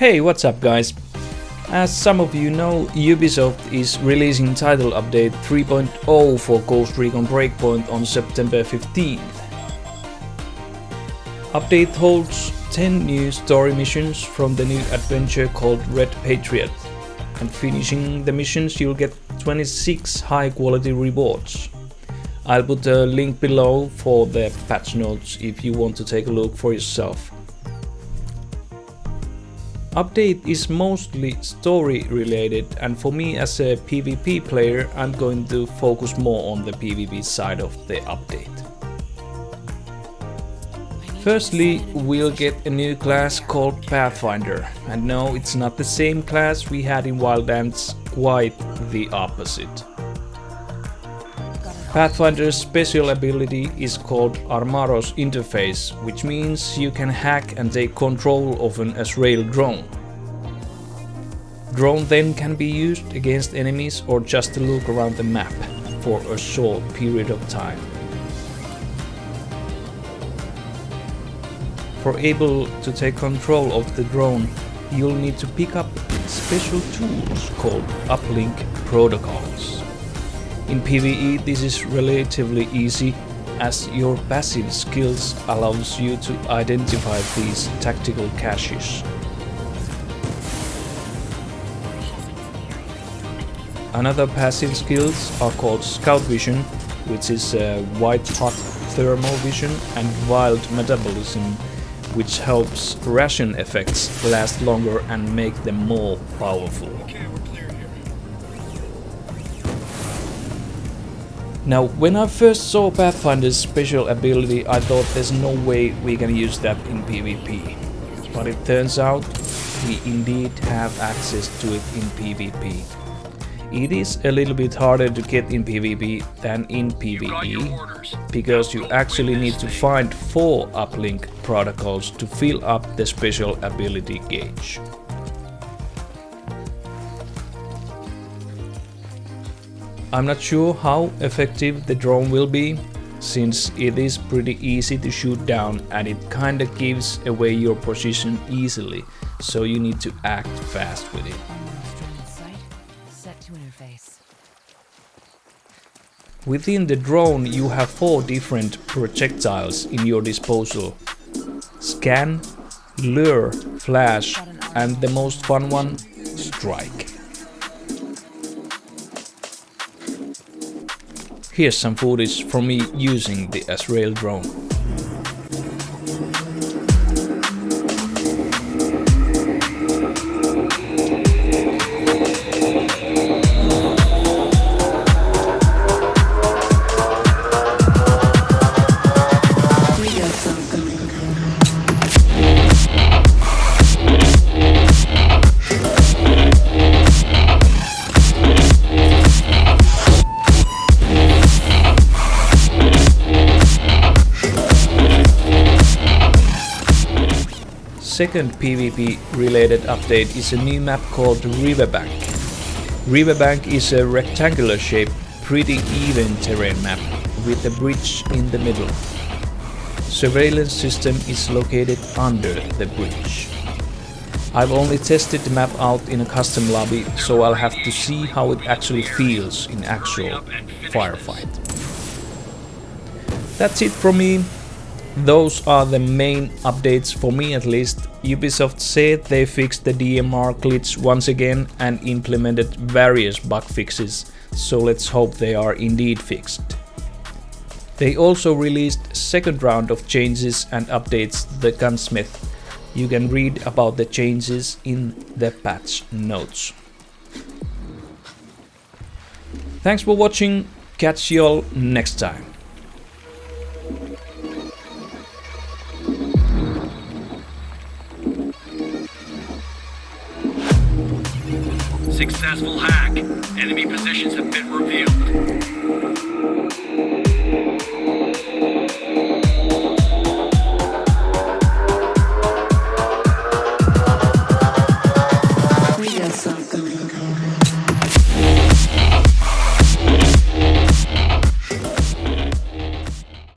Hey, what's up guys? As some of you know, Ubisoft is releasing title update 3.0 for Ghost Recon Breakpoint on September 15th. Update holds 10 new story missions from the new adventure called Red Patriot. And finishing the missions you'll get 26 high quality rewards. I'll put a link below for the patch notes if you want to take a look for yourself. Update is mostly story related and for me as a PvP player I'm going to focus more on the PvP side of the update. Firstly, we'll get a new class called Pathfinder. And no, it's not the same class we had in Wildlands, quite the opposite. Pathfinder's special ability is called Armaros Interface, which means you can hack and take control of an Azrael drone. Drone then can be used against enemies or just to look around the map for a short period of time. For able to take control of the drone, you'll need to pick up special tools called uplink protocols. In PvE this is relatively easy as your passive skills allows you to identify these tactical caches. Another passive skills are called Scout Vision, which is uh, white hot thermal vision and wild metabolism, which helps ration effects last longer and make them more powerful. Now, when I first saw Pathfinder's special ability, I thought there's no way we can use that in PvP. But it turns out we indeed have access to it in PvP. It is a little bit harder to get in PvP than in PvE, because you actually need to find 4 uplink protocols to fill up the special ability gauge. I'm not sure how effective the drone will be, since it is pretty easy to shoot down and it kinda gives away your position easily, so you need to act fast with it. Within the drone you have four different projectiles in your disposal. Scan, Lure, Flash and the most fun one, Strike. Here's some footage from me using the Azrael drone. Second PvP related update is a new map called Riverbank. Riverbank is a rectangular shaped, pretty even terrain map with a bridge in the middle. Surveillance system is located under the bridge. I've only tested the map out in a custom lobby, so I'll have to see how it actually feels in actual firefight. That's it from me. Those are the main updates for me at least. Ubisoft said they fixed the DMR glitch once again and implemented various bug fixes, so let's hope they are indeed fixed. They also released second round of changes and updates to the gunsmith. You can read about the changes in the patch notes. Thanks for watching, catch y'all next time. Successful hack. Enemy positions have been revealed.